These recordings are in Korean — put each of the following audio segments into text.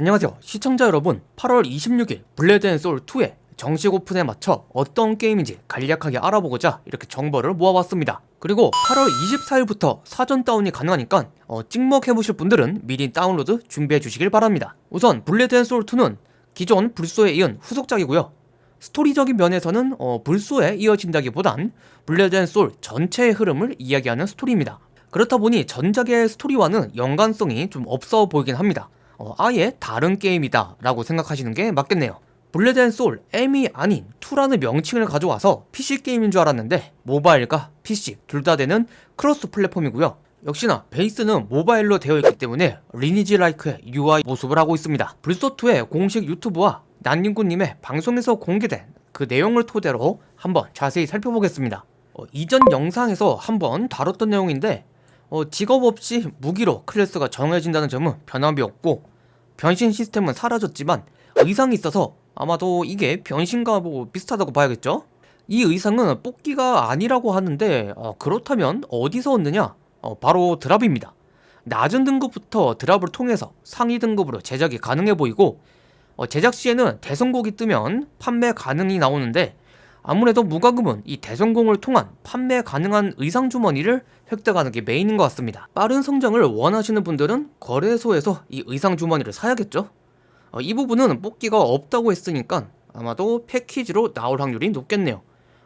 안녕하세요. 시청자 여러분 8월 26일 블레이드 앤 소울 2의 정식 오픈에 맞춰 어떤 게임인지 간략하게 알아보고자 이렇게 정보를 모아봤습니다. 그리고 8월 24일부터 사전 다운이 가능하니까 어, 찍먹해보실 분들은 미리 다운로드 준비해 주시길 바랍니다. 우선 블레드 앤 소울 2는 기존 블소에 이은 후속작이고요. 스토리적인 면에서는 어, 블소에 이어진다기보단 블레이드 앤 소울 전체의 흐름을 이야기하는 스토리입니다. 그렇다 보니 전작의 스토리와는 연관성이 좀 없어 보이긴 합니다 어, 아예 다른 게임이다 라고 생각하시는 게 맞겠네요. 블레이드 앤 소울 M이 아닌 2라는 명칭을 가져와서 PC 게임인 줄 알았는데 모바일과 PC 둘 다 되는 cross platform이고요. 역시나 베이스는 모바일로 되어 있기 때문에 리니지 like의 UI 모습을 하고 있습니다. 블소2의 공식 유튜브와 난닝구님의 방송에서 공개된 그 내용을 토대로 한번 자세히 살펴보겠습니다. 어, 이전 영상에서 한번 다뤘던 내용인데 어, 직업 없이 무기로 클래스가 정해진다는 점은 변함이 없고 변신 시스템은 사라졌지만 의상이 있어서 아마도 이게 변신과 뭐 비슷하다고 봐야겠죠? 이 의상은 뽑기가 아니라고 하는데 어, 그렇다면 어디서 얻느냐? 어, 바로 드랍입니다. 낮은 등급부터 드랍을 통해서 상위 등급으로 제작이 가능해 보이고 어, 제작 시에는 대성곡이 뜨면 판매 가능이 나오는데 아무래도 무과금은 이 대성공을 통한 판매 가능한 의상 주머니를 획득하는 게 메인인 것 같습니다. 빠른 성장을 원하시는 분들은 거래소에서 이 의상 주머니를 사야겠죠? 어, 이 부분은 뽑기가 없다고 했으니까 아마도 패키지로 나올 확률이 높겠네요.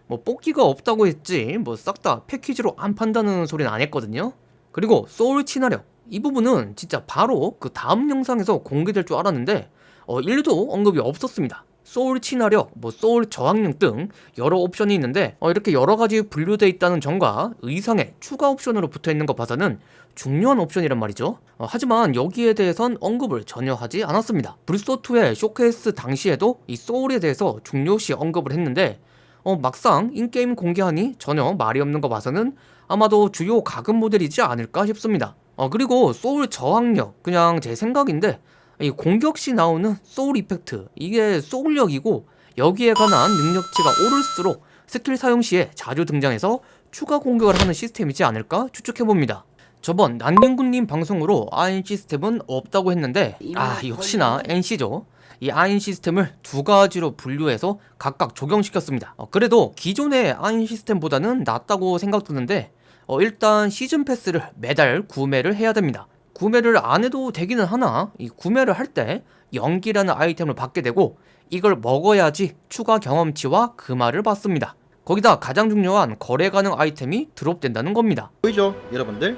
뭐 뽑기가 없다고 했지 뭐 싹 다 패키지로 안 판다는 소리는 안 했거든요. 그리고 소울 친화력 이 부분은 진짜 바로 그 다음 영상에서 공개될 줄 알았는데 어, 1도 언급이 없었습니다. 소울 친화력, 뭐 소울 저항력 등 여러 옵션이 있는데 어, 이렇게 여러 가지 분류되어 있다는 점과 의상에 추가 옵션으로 붙어 있는 것 봐서는 중요한 옵션이란 말이죠. 어, 하지만 여기에 대해선 언급을 전혀 하지 않았습니다. 블소2의 쇼케이스 당시에도 이 소울에 대해서 중요시 언급을 했는데 어, 막상 in-game 공개하니 전혀 말이 없는 거 봐서는 아마도 주요 과금 모델이지 않을까 싶습니다. 어, 그리고 소울 저항력 그냥 제 생각인데 이 공격 시 나오는 소울 effect 이게 소울력이고 여기에 관한 능력치가 오를수록 스킬 사용 시에 자주 등장해서 추가 공격을 하는 시스템이지 않을까 추측해봅니다. 저번 난닝구님 방송으로 아인 시스템은 없다고 했는데 아 역시나 NC죠. 이 아인 시스템을 두 가지로 분류해서 각각 적용시켰습니다. 어, 그래도 기존의 아인 시스템보다는 낫다고 생각드는데 어, 일단 시즌 패스를 매달 구매를 해야 됩니다. 구매를 안 해도 되기는 하나 이 구매를 할 때 연기라는 아이템을 받게 되고 이걸 먹어야지 추가 경험치와 금화를 받습니다. 거기다 가장 중요한 거래 가능 아이템이 드롭된다는 겁니다. 보이죠 여러분들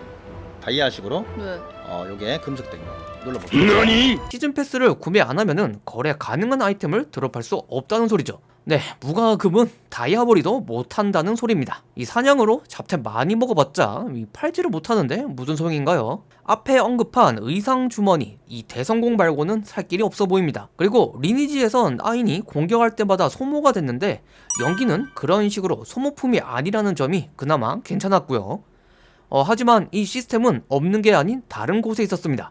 다이아식으로 네. 어 요게 금속된 거 눌러볼게요 시즌 패스를 구매 안 하면은 거래 가능한 아이템을 드롭할 수 없다는 소리죠. 네, 무과금은 다이아버리도 못한다는 소리입니다. 이 사냥으로 잡템 많이 먹어봤자 이 팔지를 못하는데 무슨 소용인가요? 앞에 언급한 의상 주머니, 이 대성공 말고는 살 길이 없어 보입니다. 그리고 리니지에선 아인이 공격할 때마다 소모가 됐는데 연기는 그런 식으로 소모품이 아니라는 점이 그나마 괜찮았고요. 어, 하지만 이 시스템은 없는 게 아닌 다른 곳에 있었습니다.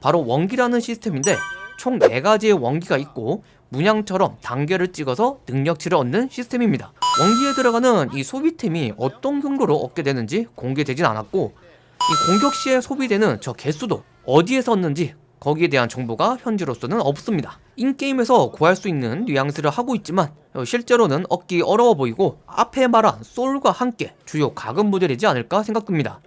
바로 원기라는 시스템인데 총 4가지의 원기가 있고 문양처럼 단계를 찍어서 능력치를 얻는 시스템입니다. 원기에 들어가는 이 소비템이 어떤 경로로 얻게 되는지 공개되진 않았고 이 공격 시에 소비되는 저 개수도 어디에서 얻는지 거기에 대한 정보가 현재로서는 없습니다. 인게임에서 구할 수 있는 뉘앙스를 하고 있지만 어, 실제로는 얻기 어려워 보이고 앞에 말한 소울과 함께 주요 가금 모델이지 않을까 생각됩니다.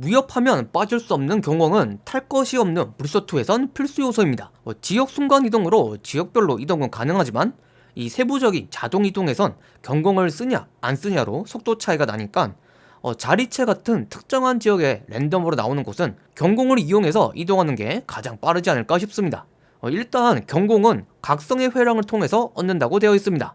무협하면 빠질 수 없는 경공은 탈 것이 없는 불소2에선 필수 요소입니다. 어, 지역 순간 이동으로 지역별로 이동은 가능하지만 이 세부적인 자동 이동에선 경공을 쓰냐 안 쓰냐로 속도 차이가 나니까 어, 자리체 같은 특정한 지역에 랜덤으로 나오는 곳은 경공을 이용해서 이동하는 게 가장 빠르지 않을까 싶습니다. 어, 일단 경공은 각성의 회랑을 통해서 얻는다고 되어 있습니다.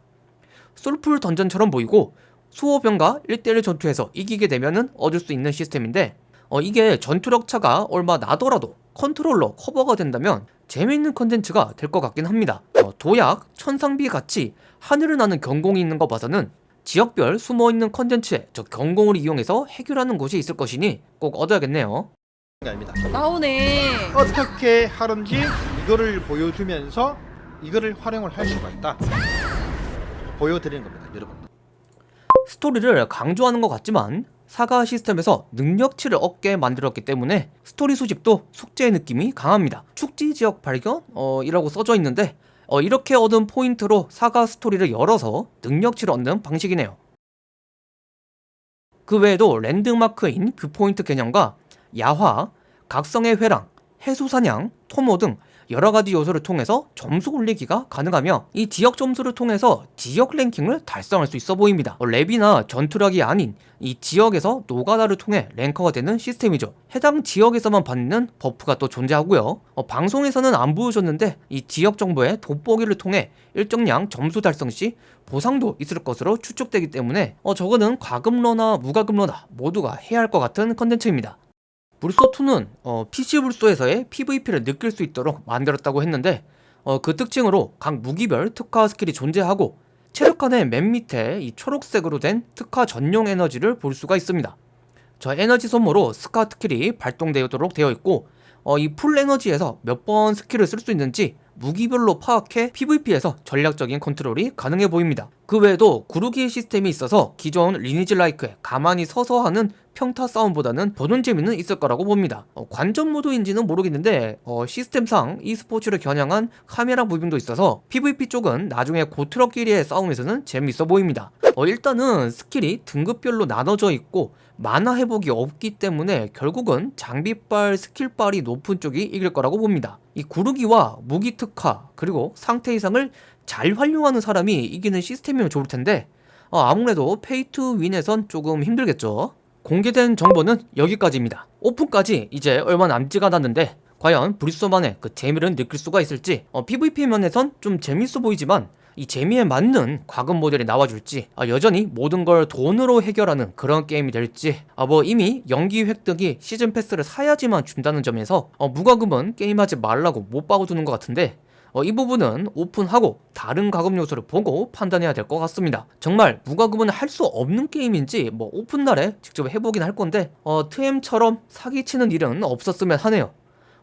솔풀 던전처럼 보이고 수호병과 1대1 전투에서 이기게 되면 얻을 수 있는 시스템인데 어, 이게 전투력 차가 얼마 나더라도 컨트롤로 커버가 된다면 재미있는 컨텐츠가 될 것 같긴 합니다. 어, 도약, 천상비 같이 하늘을 나는 경공이 있는 거 봐서는 지역별 숨어있는 컨텐츠에 저 경공을 이용해서 해결하는 곳이 있을 것이니 꼭 얻어야겠네요. 아닙니다. 나오네. 어떻게 하는지 이거를 보여주면서 이거를 활용을 할 수가 있다. 보여드리는 겁니다 여러분 스토리를 강조하는 것 같지만 사가 시스템에서 능력치를 얻게 만들었기 때문에 스토리 수집도 숙제의 느낌이 강합니다. 축지 지역 발견? 어, 이라고 써져 있는데 어, 이렇게 얻은 포인트로 사가 스토리를 열어서 능력치를 얻는 방식이네요. 그 외에도 랜드마크인 그 포인트 개념과 야화, 각성의 회랑, 해수사냥, 토모 등 여러 가지 요소를 통해서 점수 올리기가 가능하며 이 지역 점수를 통해서 지역 랭킹을 달성할 수 있어 보입니다. 어, 렙이나 전투력이 아닌 이 지역에서 노가다를 통해 랭커가 되는 시스템이죠. 해당 지역에서만 받는 buff가 또 존재하고요. 어, 방송에서는 안 보여줬는데 이 지역 정보의 돋보기를 통해 일정량 점수 달성 시 보상도 있을 것으로 추측되기 때문에 어, 저거는 과금러나 무과금러나 모두가 해야 할 것 같은 컨텐츠입니다 블소2는 어, PC 블소에서의 PVP를 느낄 수 있도록 만들었다고 했는데 어, 그 특징으로 각 무기별 특화 스킬이 존재하고 체력칸의 맨 밑에 이 초록색으로 된 특화 전용 에너지를 볼 수가 있습니다. 저 에너지 소모로 특화 스킬이 발동되도록 되어 있고 어, 이 풀 에너지에서 몇 번 스킬을 쓸 수 있는지 무기별로 파악해 PVP에서 전략적인 컨트롤이 가능해 보입니다. 그 외에도 구르기 시스템이 있어서 기존 리니지 like에 가만히 서서 하는 평타 싸움보다는 보는 재미는 있을 거라고 봅니다. 어, 관전 모드인지는 모르겠는데 어, 시스템상 e스포츠를 겨냥한 카메라 부분도 있어서 PVP 쪽은 나중에 고투력끼리의 싸움에서는 재미있어 보입니다. 어, 일단은 스킬이 등급별로 나눠져 있고 마나 회복이 없기 때문에 결국은 장비빨, 스킬빨이 높은 쪽이 이길 거라고 봅니다. 이 구르기와 무기 특화 그리고 상태 이상을 잘 활용하는 사람이 이기는 시스템이면 좋을 텐데 어, 아무래도 pay to win에선 조금 힘들겠죠. 공개된 정보는 여기까지입니다. 오픈까지 이제 얼마 남지가 않았는데 과연 블소만의 그 재미를 느낄 수가 있을지 어, PVP 면에선 좀 재밌어 보이지만 이 재미에 맞는 과금 모델이 나와줄지 아, 여전히 모든 걸 돈으로 해결하는 그런 게임이 될지 아, 뭐 이미 연기 획득이 시즌 패스를 사야지만 준다는 점에서 어, 무과금은 게임하지 말라고 못 박아두는 것 같은데 어, 이 부분은 오픈하고 다른 과금 요소를 보고 판단해야 될 것 같습니다. 정말 무과금은 할 수 없는 게임인지 뭐 오픈 날에 직접 해보긴 할 건데 어, 트엠처럼 사기치는 일은 없었으면 하네요.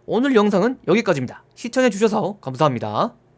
오늘 영상은 여기까지입니다. 시청해주셔서 감사합니다.